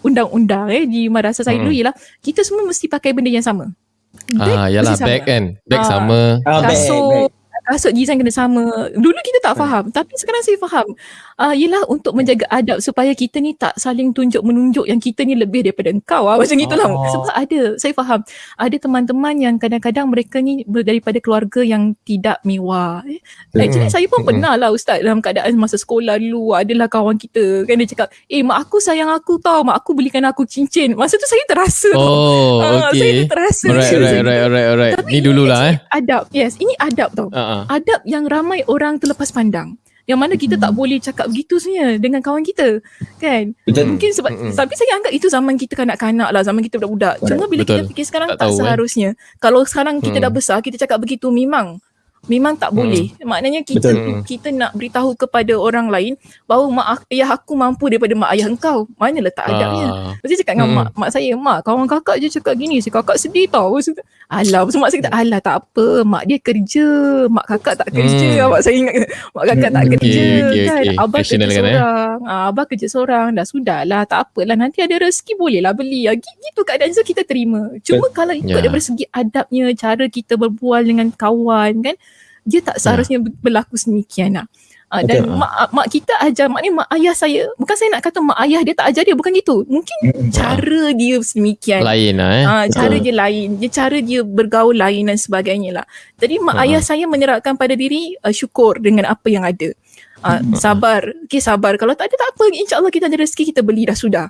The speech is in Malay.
undang-undang eh di madrasah saya dulu ialah kita semua mesti pakai benda yang sama. Ah, yalah bag kan. Bag Ah. sama. Ah, kasut. Kasut design kena sama. Dulu kita tak faham tapi sekarang saya faham. Uh, ialah untuk menjaga adab supaya kita ni tak saling tunjuk menunjuk yang kita ni lebih daripada engkau ah macam itulah. Oh. Sebab ada saya faham. Ada teman-teman yang kadang-kadang mereka ni daripada keluarga yang tidak mewah. Eh. Actually saya pun pernah lah ustaz dalam keadaan masa sekolah dulu adalah kawan kita kan dia cakap, "Eh mak aku sayang aku tau, mak aku belikan aku cincin." Masa tu saya terasa tau. Oh, Ah, Saya okay. tu terasa. Alright, Saya alright, macam alright, alright, alright. tapi Ni dululah eh. Adab. Yes, ini adab tau. Ah, ah. Adab yang ramai orang terlepas pandang. Yang mana kita Hmm. tak boleh cakap begitu sebenarnya dengan kawan kita. Kan? Betul. Mungkin sebab Mm-mm. tapi saya anggap itu zaman kita kanak-kanak lah, zaman kita budak-budak. Cuma bila Betul. kita fikir sekarang Tak tak, tahu, eh. seharusnya. Kalau sekarang kita Hmm. dah besar, kita cakap begitu memang memang tak boleh. Maknanya kita Betul. kita nak beritahu kepada orang lain bahawa mak ak- ayah aku mampu daripada mak ayah engkau. Mana letak adabnya? Ah. Mesti cakap dengan Hmm. mak, mak saya, mak kawan kakak je cakap gini, si kakak sedih tau. Lepas tu, Alah, lepas tu mak saya kata, alah tak apa, mak dia kerja, mak kakak tak kerja. Hmm. Mak saya ingat, mak kakak tak Hmm. kerja Okay, okay, kan. okay. Abah kerja kan, eh? seorang, ah, abah kerja seorang, dah sudah lah, tak apalah. Nanti ada rezeki boleh lah beli. Ah, gi- gitu keadaan so kita terima. Cuma kalau ikut Ya. daripada segi adabnya, cara kita berbual dengan kawan kan, dia tak seharusnya ber- berlaku sedemikian lah. Uh, dan Betul. mak, mak kita ajar, maknanya mak ayah saya, bukan saya nak kata mak ayah dia tak ajar dia, bukan gitu. Mungkin Mm-mm. cara dia sedemikian. Lain lah eh. Ah, cara Betul. dia lain, dia cara dia bergaul lain dan sebagainya lah. Jadi mak Ha. ayah saya menyerahkan pada diri uh, syukur dengan apa yang ada. Uh, sabar, okay sabar. Kalau tak ada tak apa, insyaAllah kita ada rezeki kita beli dah sudah.